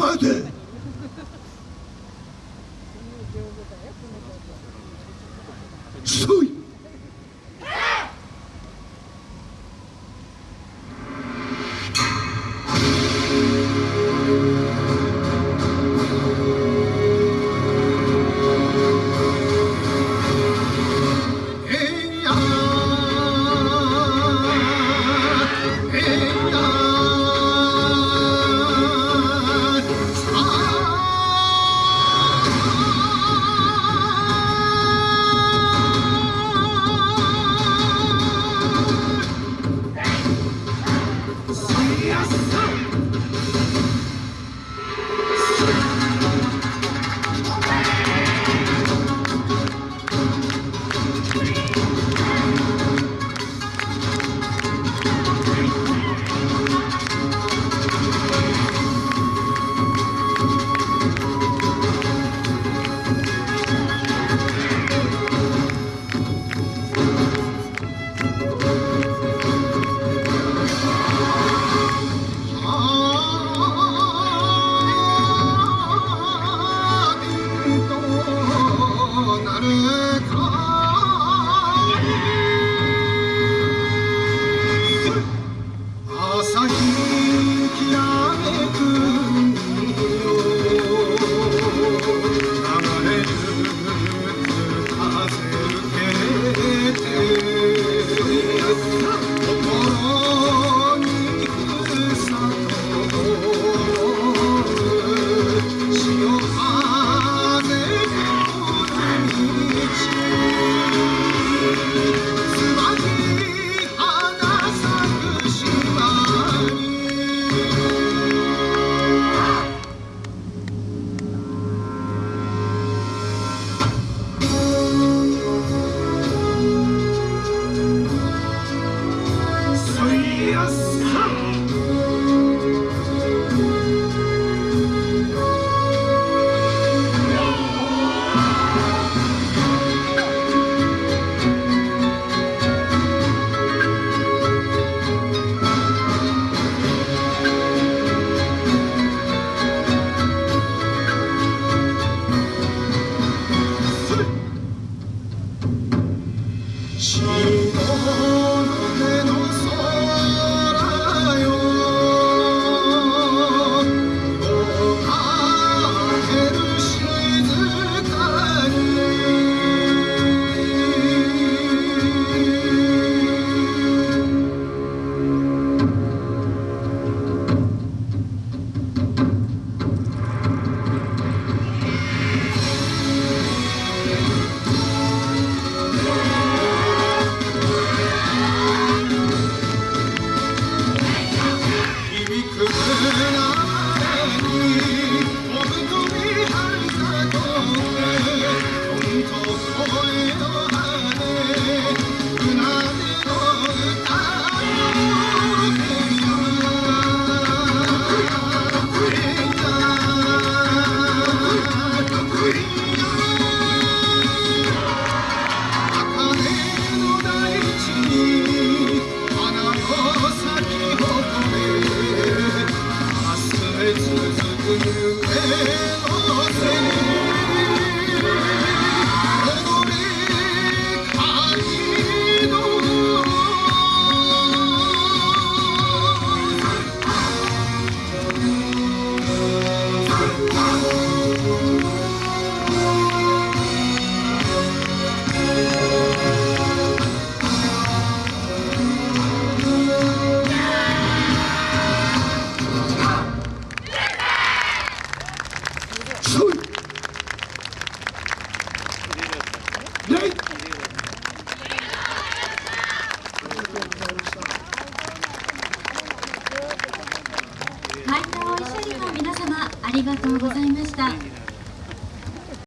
まえてそうい Yes, go! ありがとうございました。